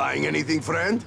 Buying anything, friend?